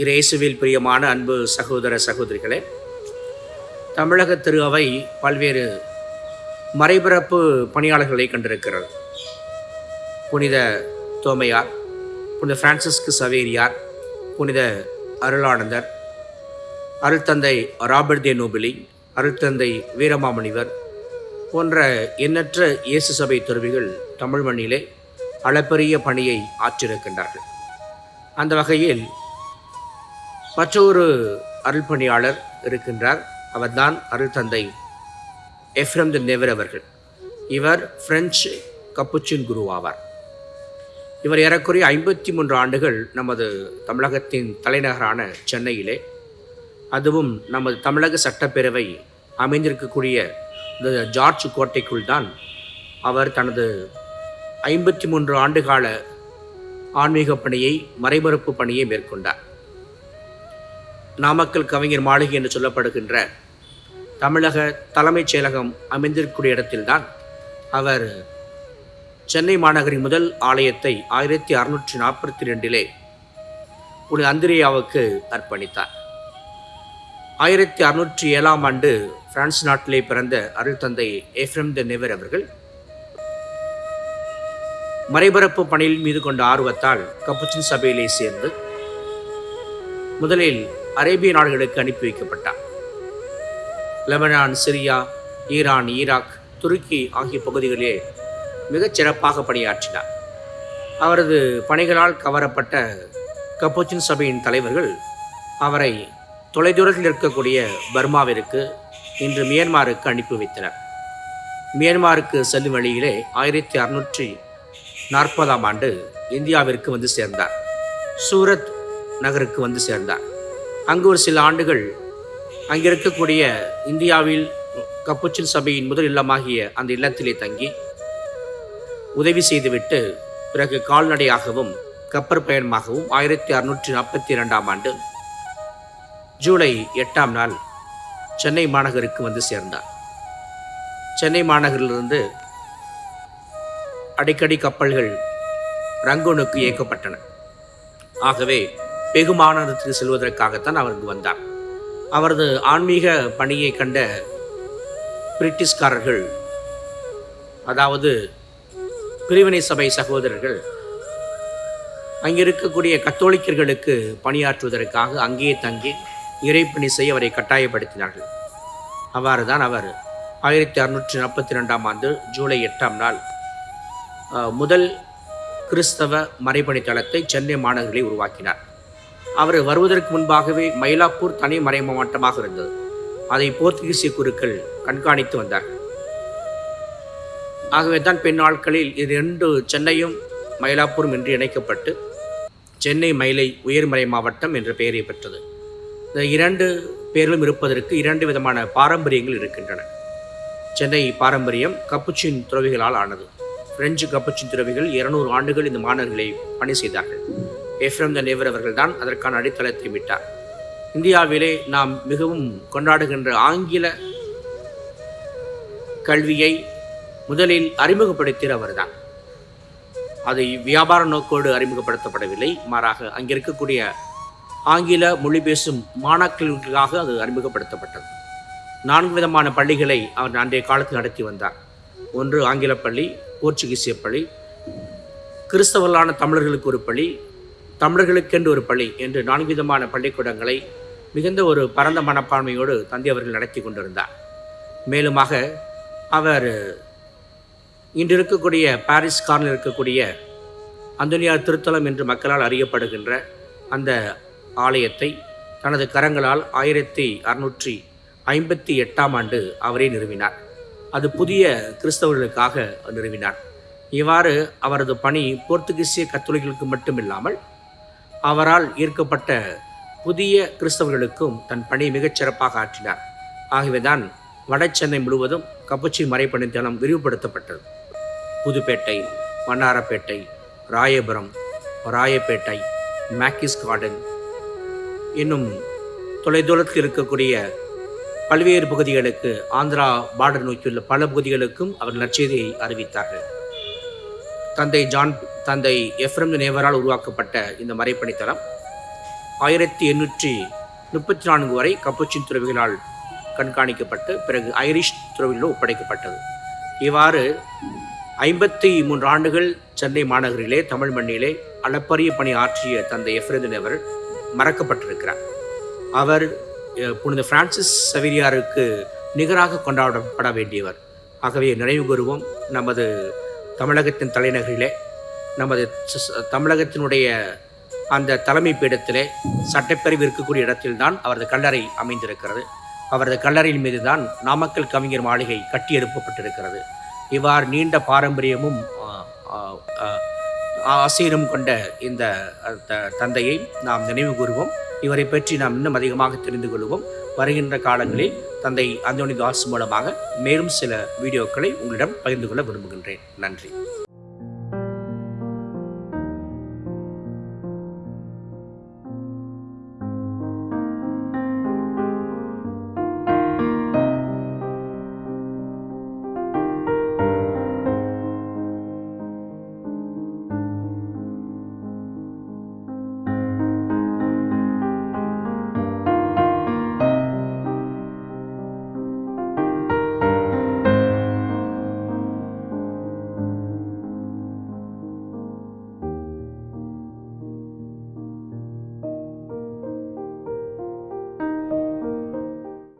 இரேசுவில் பிரியமான அன்பு சகோதர சகோதரிகளே தமிழக திரு அவை பல்வேறு மறைபிறப்பு பணியாளர்களை கண்டிருக்கிறது. புனித தோமையார் புனித பிரான்சிஸ்கு சவேரியார் புனித அருளானந்தர் அருள்தந்தை ராபர்ட் தே நோபிலி அருள்தந்தை வீரமாமணிவர் போன்ற எண்ணற்ற இயேசு சபை துறவிகள் தமிழ் மண்ணிலே அளப்பரிய பணியை ஆற்றிருக்கின்றார்கள். அந்த வகையில் மற்றொரு அருள்பணியாளர் இருக்கின்றார். அவர்தான் அருள்தந்தை எஃப்ரம் தி நெவர் அவர்கள். இவர் பிரெஞ்சு கப்புச்சின் குரு ஆவார். இவர் ஏறக்குறைய ஐம்பத்தி மூன்று ஆண்டுகள் நமது தமிழகத்தின் தலைநகரான சென்னையிலே அதுவும் நமது தமிழக சட்டப்பேரவை அமைந்திருக்கக்கூடிய இந்த ஜார்ஜ் கோட்டைக்குள் தான் அவர் தனது ஐம்பத்தி மூன்று ஆண்டுகால ஆன்மீக பணியை மறைமறுப்பு பணியை மேற்கொண்டார். நாமக்கல் கவிஞர் மாளிகை என்று சொல்லப்படுகின்ற தமிழக தலைமைச் செயலகம் அமைந்திருக்கக்கூடிய இடத்தில்தான் அவர் சென்னை மாநகரின் முதல் ஆலயத்தை ஆயிரத்தி அறுநூற்றி நாற்பத்தி ரெண்டிலே புனித அந்திரியாவுக்கு அர்ப்பணித்தார். ஆயிரத்தி அறுநூற்றி ஏழாம் ஆண்டு பிரான்ஸ் நாட்டிலே பிறந்த அருள் தந்தை ஏஃப்ரம் த நெவர் அவர்கள் மறைபரப்பு பணியில் மீது கொண்ட ஆர்வத்தால் கப்புச்சின் சபையிலே சேர்ந்து முதலில் அரேபிய நாடுகளுக்கு அனுப்பி வைக்கப்பட்டார். லெபனான் சிரியா ஈரான் ஈராக் துருக்கி ஆகிய பகுதிகளிலே மிகச் சிறப்பாக பணியாற்றினார். அவரது பணிகளால் கவரப்பட்ட கப்போச்சின் சபையின் தலைவர்கள் அவரை தொலைதூரத்தில் இருக்கக்கூடிய பர்மாவிற்கு இன்று மியான்மாருக்கு அனுப்பி வைத்தனர். மியான்மாருக்கு செல்லும் வழியிலே ஆயிரத்தி அறுநூற்றி நாற்பதாம் ஆண்டு இந்தியாவிற்கு வந்து சேர்ந்தார். சூரத் நகருக்கு வந்து சேர்ந்தார். அங்கு ஒரு சில ஆண்டுகள் அங்கே இருக்கக்கூடிய இந்தியாவில் கப்புச்சின் சபையின் முதல் இல்லமாகிய அந்த இல்லத்திலே தங்கி உதவி செய்துவிட்டு பிறகு கால்நடையாகவும் கப்பற் பயணமாகவும் ஆயிரத்தி அறுநூற்றி நாற்பத்தி இரண்டாம் ஆண்டு ஜூலை எட்டாம் நாள் சென்னை மாநகருக்கு வந்து சேர்ந்தார். சென்னை மாநகரிலிருந்து அடிக்கடி கப்பல்கள் ரங்கூனுக்கு இயக்கப்பட்டன. ஆகவே வெகு செல்வதற்காகத்தான் அவர் இங்கு வந்தார். அவரது ஆன்மீக பணியை கண்ட பிரிட்டிஷ்காரர்கள் அதாவது பிரிவினை சபை சகோதரர்கள் அங்கே இருக்கக்கூடிய கத்தோலிக்கர்களுக்கு பணியாற்றுவதற்காக அங்கேயே தங்கி இறைப்பணி செய்ய அவரை கட்டாயப்படுத்தினார்கள். அவ்வாறு தான் அவர் ஆயிரத்தி அறுநூற்றி நாற்பத்தி ரெண்டாம் ஆண்டு ஜூலை எட்டாம் நாள் முதல் கிறிஸ்தவ மறைபணி தளத்தை சென்னை மாநகரிலே உருவாக்கினார். அவர் வருவதற்கு முன்பாகவே மயிலாப்பூர் தனி மறைமாவட்டமாக இருந்தது. அதை போர்த்துகீசிய குருக்கள் கண்காணித்து வந்தார்கள். ஆகவே தான் பின் நாட்களில் இது ரெண்டு சென்னையும் மயிலாப்பூரும் என்று இணைக்கப்பட்டு சென்னை மயிலை உயர்மறை மாவட்டம் என்ற பெயரை பெற்றது. இந்த இரண்டு பேர்களும் இருப்பதற்கு இரண்டு விதமான பாரம்பரியங்கள் இருக்கின்றன. சென்னை பாரம்பரியம் கப்புச்சின் துறவிகளால் ஆனது. பிரெஞ்சு கப்புச்சின் துறவிகள் இருநூறு ஆண்டுகள் இந்த மாணவர்களை பணி செய்தார்கள். எஃப்ரம் த நேவர் தான் அதற்கான அடித்தளத்தை விட்டார். இந்தியாவிலே நாம் மிகவும் கொண்டாடுகின்ற ஆங்கில கல்வியை முதலில் அறிமுகப்படுத்தியவர் அவர்தான். அது வியாபார நோக்கோடு அறிமுகப்படுத்தப்படவில்லை. மாறாக அங்கே இருக்கக்கூடிய ஆங்கில மொழி பேசும் மாணாக்கர்களுக்காக அது அறிமுகப்படுத்தப்பட்டது. நான்கு விதமான பள்ளிகளை அவர் அன்றைய காலத்தில் நடத்தி வந்தார். ஒன்று ஆங்கில பள்ளி போர்ச்சுகீசிய பள்ளி கிறிஸ்தவர்களான தமிழர்களுக்கு ஒரு பள்ளி தமிழர்களுக்கென்று ஒரு பள்ளி என்று நான்கு விதமான பள்ளிக்கூடங்களை மிகுந்த ஒரு பரந்த மனப்பான்மையோடு தந்தை அவர்கள் நடத்தி கொண்டிருந்தார். மேலுமாக அவர் இன்று இருக்கக்கூடிய பாரிஸ் கார்னில் இருக்கக்கூடிய அந்தோனியார் திருத்தலம் என்று மக்களால் அறியப்படுகின்ற அந்த ஆலயத்தை தனது கரங்களால் ஆயிரத்தி அறுநூற்றி ஐம்பத்தி எட்டாம் ஆண்டு அவரே நிறுவினார். அது புதிய கிறிஸ்தவர்களுக்காக நிறுவினார். இவ்வாறு அவரது பணி போர்த்துகீசிய கத்தோலிகளுக்கு மட்டுமில்லாமல் அவரால் ஈர்க்கப்பட்ட புதிய கிறிஸ்தவர்களுக்கும் தன் பணியை மிகச் சிறப்பாக ஆற்றினார். ஆகவேதான் வட சென்னை முழுவதும் கப்புச்சி மறைப்பணித்தனம் விரிவுபடுத்தப்பட்டது. புதுப்பேட்டை வண்ணாரப்பேட்டை ராயபுரம் ராயப்பேட்டை மேக்கிஸ் கார்டன் இன்னும் தொலைதூரத்தில் இருக்கக்கூடிய பல்வேறு பகுதிகளுக்கு ஆந்திரா பார்டர் நோக்கியுள்ள பல பகுதிகளுக்கும் அவர் நற்செய்தியை அறிவித்தார்கள். தந்தை ஜான் தந்தை எஃப்ரம் நேவரால் உருவாக்கப்பட்ட இந்த மறைப்பணித்தலம் ஆயிரத்தி எண்ணூற்றி முப்பத்தி நான்கு வரை கப்புச்சின் துறவிகளால் கண்காணிக்கப்பட்டு பிறகு ஐரிஷ் துறவிகளில் ஒப்படைக்கப்பட்டது. இவ்வாறு ஐம்பத்தி மூன்று ஆண்டுகள் சென்னை மாநகரிலே தமிழ் மண்ணிலே அளப்பரிய பணி ஆற்றிய தந்தை எஃப்ரேதன் அவர் மறக்கப்பட்டிருக்கிறார். அவர் புனித பிரான்சிஸ் சவிரியாருக்கு நிகராக கொண்டாடப்பட வேண்டியவர். ஆகவே நினைவு கூறுவோம் நமது தமிழகத்தின் தலைநகரிலே நமது தமிழகத்தினுடைய அந்த தலைமை பீடத்திலே சட்டப்பேரவை இருக்கக்கூடிய இடத்தில்தான் அவரது கல்லறை அமைந்திருக்கிறது. அவரது கல்லறையின் மீது தான் நாமக்கல் கவிஞர் மாளிகை கட்டி எழுப்பப்பட்டிருக்கிறது. இவ்வாறு நீண்ட பாரம்பரியமும் ஆ, ஆசீரும் கொண்ட இந்த த- தந்தையை நாம் நினைவு கூறுவோம். இவரை பற்றி நாம் இன்னும் அதிகமாக தெரிந்து கொள்வோம். வருகின்ற காலங்களில் தந்தை அந்தோனி தாஸ் மூலமாக மேலும் சில வீடியோக்களை உங்களிடம் பகிர்ந்து கொள்ள விரும்புகின்றேன். நன்றி.